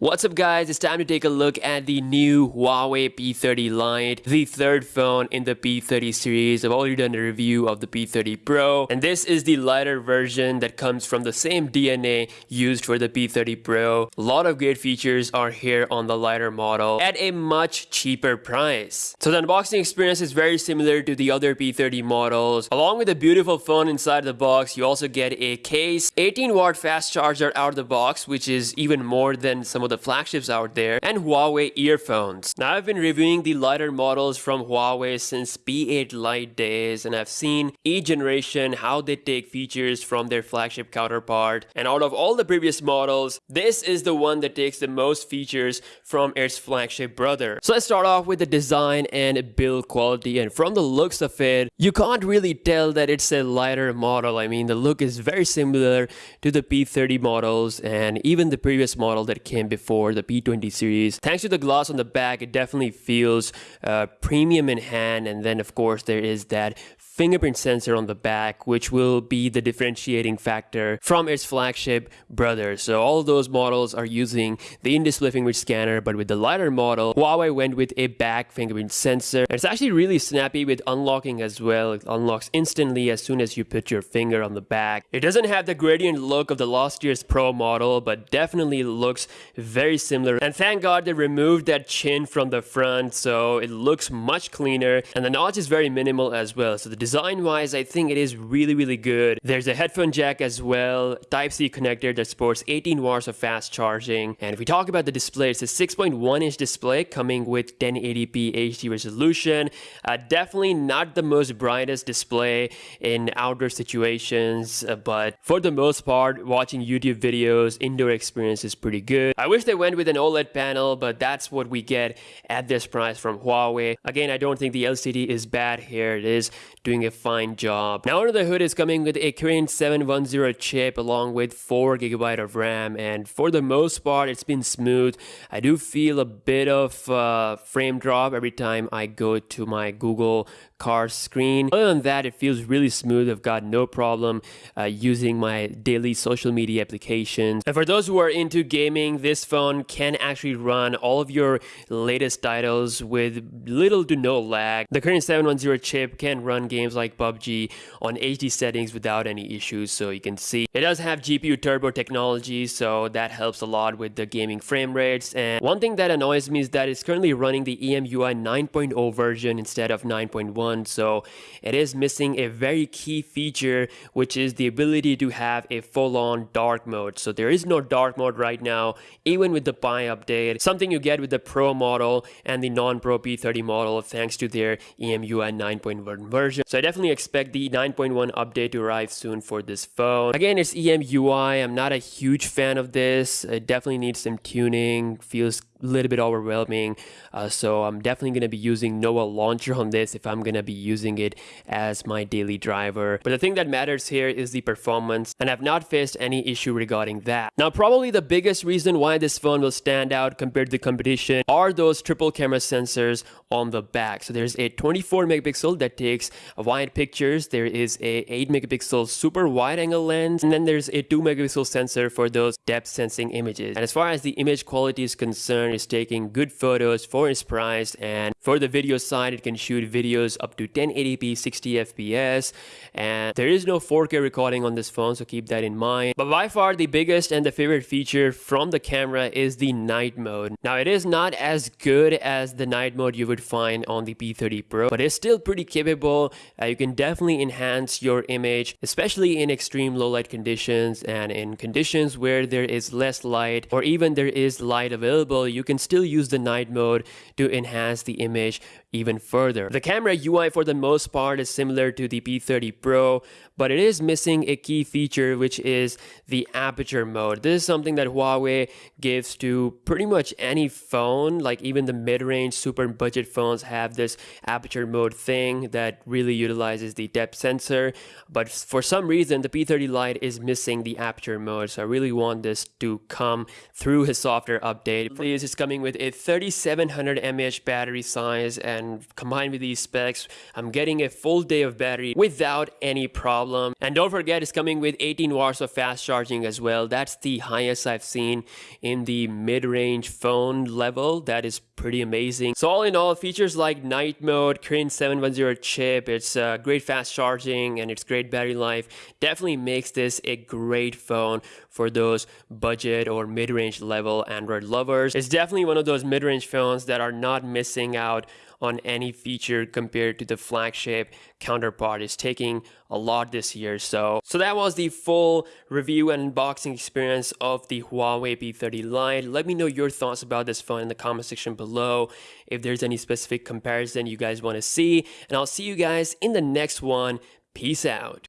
What's up guys, it's time to take a look at the new Huawei P30 Lite, the third phone in the P30 series. I've already done a review of the P30 Pro, and this is the lighter version that comes from the same DNA used for the P30 Pro. A lot of great features are here on the lighter model at a much cheaper price. So the unboxing experience is very similar to the other P30 models. Along with a beautiful phone inside the box, you also get a case, 18 watt fast charger out of the box, which is even more than some of the flagships out there, and Huawei earphones. Now I've been reviewing the lighter models from Huawei since P8 Lite days and I've seen each generation how they take features from their flagship counterpart and out of all the previous models, this is the one that takes the most features from its flagship brother. So let's start off with the design and build quality and from the looks of it, you can't really tell that it's a lighter model. I mean the look is very similar to the P30 models and even the previous model that came before for the P20 series. Thanks to the gloss on the back, it definitely feels uh, premium in hand. And then of course there is that fingerprint sensor on the back, which will be the differentiating factor from its flagship brother. So all those models are using the in-display fingerprint scanner, but with the lighter model, Huawei went with a back fingerprint sensor. It's actually really snappy with unlocking as well. It unlocks instantly as soon as you put your finger on the back. It doesn't have the gradient look of the last year's Pro model, but definitely looks very similar. And thank God they removed that chin from the front, so it looks much cleaner. And the notch is very minimal as well. So the design wise, I think it is really, really good. There's a headphone jack as well, Type-C connector that supports 18 watts of fast charging. And if we talk about the display, it's a 6.1 inch display coming with 1080p HD resolution. Uh, definitely not the most brightest display in outdoor situations, uh, but for the most part, watching YouTube videos, indoor experience is pretty good. I wish they went with an OLED panel, but that's what we get at this price from Huawei. Again, I don't think the LCD is bad here. It is doing a fine job. Now under the hood is coming with a Kirin 710 chip along with 4GB of RAM and for the most part it's been smooth. I do feel a bit of uh, frame drop every time I go to my Google car screen. Other than that, it feels really smooth. I've got no problem uh, using my daily social media applications. And for those who are into gaming, this phone can actually run all of your latest titles with little to no lag. The Kirin 710 chip can run games games like PUBG on HD settings without any issues. So you can see it does have GPU turbo technology, so that helps a lot with the gaming frame rates. And one thing that annoys me is that it's currently running the EMUI 9.0 version instead of 9.1. So it is missing a very key feature, which is the ability to have a full-on dark mode. So there is no dark mode right now, even with the Pie update. Something you get with the Pro model and the non-Pro P30 model thanks to their EMUI 9.1 version. So I definitely expect the 9.1 update to arrive soon for this phone. Again, it's EMUI. I'm not a huge fan of this. It definitely needs some tuning. Feels little bit overwhelming. Uh, so I'm definitely going to be using Nova Launcher on this if I'm going to be using it as my daily driver. But the thing that matters here is the performance and I've not faced any issue regarding that. Now probably the biggest reason why this phone will stand out compared to the competition are those triple camera sensors on the back. So there's a 24 megapixel that takes wide pictures. There is a 8 megapixel super wide angle lens and then there's a 2 megapixel sensor for those depth sensing images. And as far as the image quality is concerned, is taking good photos for its price and for the video side it can shoot videos up to 1080p 60 fps and there is no 4k recording on this phone so keep that in mind. But by far the biggest and the favorite feature from the camera is the night mode. Now it is not as good as the night mode you would find on the p30 pro but it's still pretty capable. Uh, you can definitely enhance your image especially in extreme low light conditions and in conditions where there is less light or even there is light available you you can still use the night mode to enhance the image even further. The camera UI for the most part is similar to the P30 Pro, but it is missing a key feature which is the aperture mode. This is something that Huawei gives to pretty much any phone, like even the mid-range super budget phones have this aperture mode thing that really utilizes the depth sensor, but for some reason the P30 Lite is missing the aperture mode, so I really want this to come through his software update. Please, it's coming with a 3700 mAh battery size and and combined with these specs, I'm getting a full day of battery without any problem. And don't forget, it's coming with 18 watts of fast charging as well. That's the highest I've seen in the mid-range phone level. That is pretty amazing. So all in all, features like night mode, Kirin 710 chip, it's uh, great fast charging and it's great battery life definitely makes this a great phone for those budget or mid-range level Android lovers. It's definitely one of those mid-range phones that are not missing out on any feature compared to the flagship counterpart. It's taking a lot this year. So, so that was the full review and unboxing experience of the Huawei P30 Lite. Let me know your thoughts about this phone in the comment section below. If there's any specific comparison you guys want to see, and I'll see you guys in the next one. Peace out.